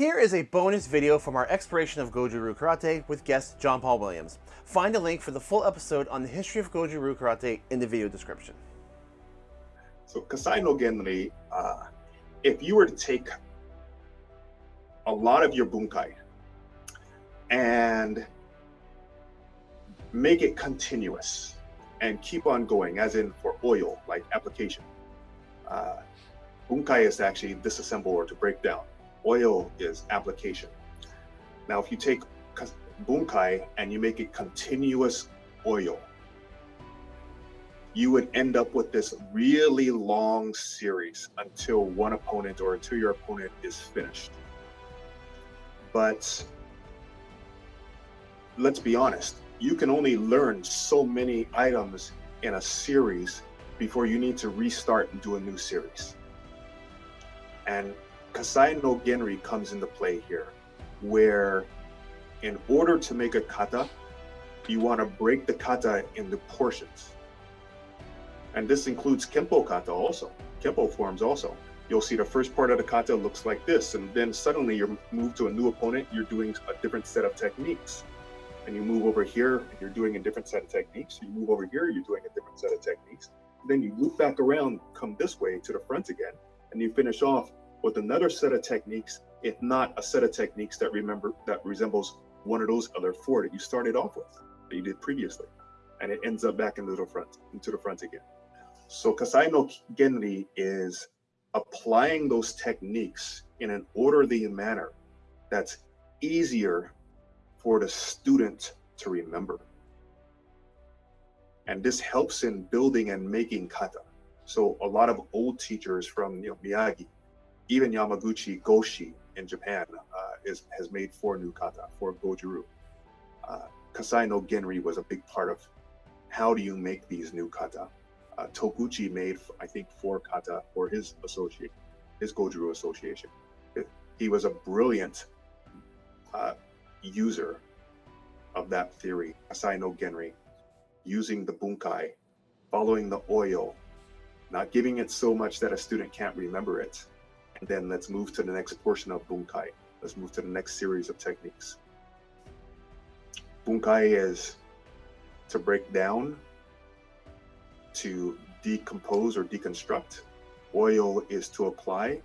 Here is a bonus video from our exploration of Goju-Ryu Karate with guest John Paul Williams. Find a link for the full episode on the history of Goju-Ryu Karate in the video description. So Kaisai no Genri, uh, if you were to take a lot of your bunkai and make it continuous and keep on going, as in for oyo, like application. Uh, bunkai is to actually disassemble or to break down. Oyo is application. Now, if you take bunkai and you make it continuous oyo, you would end up with this really long series until one opponent or until your opponent is finished. But let's be honest, you can only learn so many items in a series before you need to restart and do a new series. And Kaisai no Genri comes into play here, where in order to make a kata, you want to break the kata into portions. And this includes Kempo kata also, Kempo forms also. You'll see the first part of the kata looks like this, and then suddenly you're moved to a new opponent, you're doing a different set of techniques and you move over here and you're doing a different set of techniques. You move over here, you're doing a different set of techniques. Then you loop back around, come this way to the front again, and you finish off with another set of techniques, if not a set of techniques that remember that resembles one of those other four that you started off with, that you did previously. And it ends up back into the front, into the front again. So Kaisai no Genri is applying those techniques in an orderly manner that's easier for the student to remember. And this helps in building and making kata. So a lot of old teachers from you know, Miyagi, even Yamaguchi Goshi in Japan uh, is, has made four new kata, for Goju-Ryu. Uh, Kaisai no Genri was a big part of how do you make these new kata. Uh, made, I think, four kata for his associate, his Goju-Ryu association. He was a brilliant uh, user of that theory, Kaisai no Genri, using the bunkai, following the oyo, not giving it so much that a student can't remember it. And then let's move to the next portion of bunkai. Let's move to the next series of techniques. Bunkai is to break down, to decompose or deconstruct. Oyo is to apply,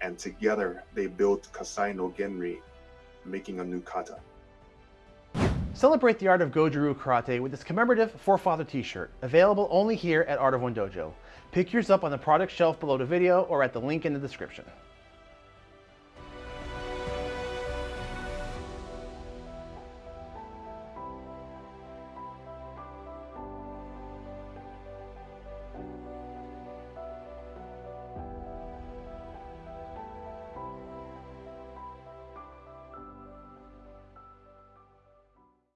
and together they build Kaisai no Genri, making a new kata. Celebrate the art of Goju-Ryu Karate with this commemorative Forefather t-shirt, available only here at Art of One Dojo. Pick yours up on the product shelf below the video or at the link in the description.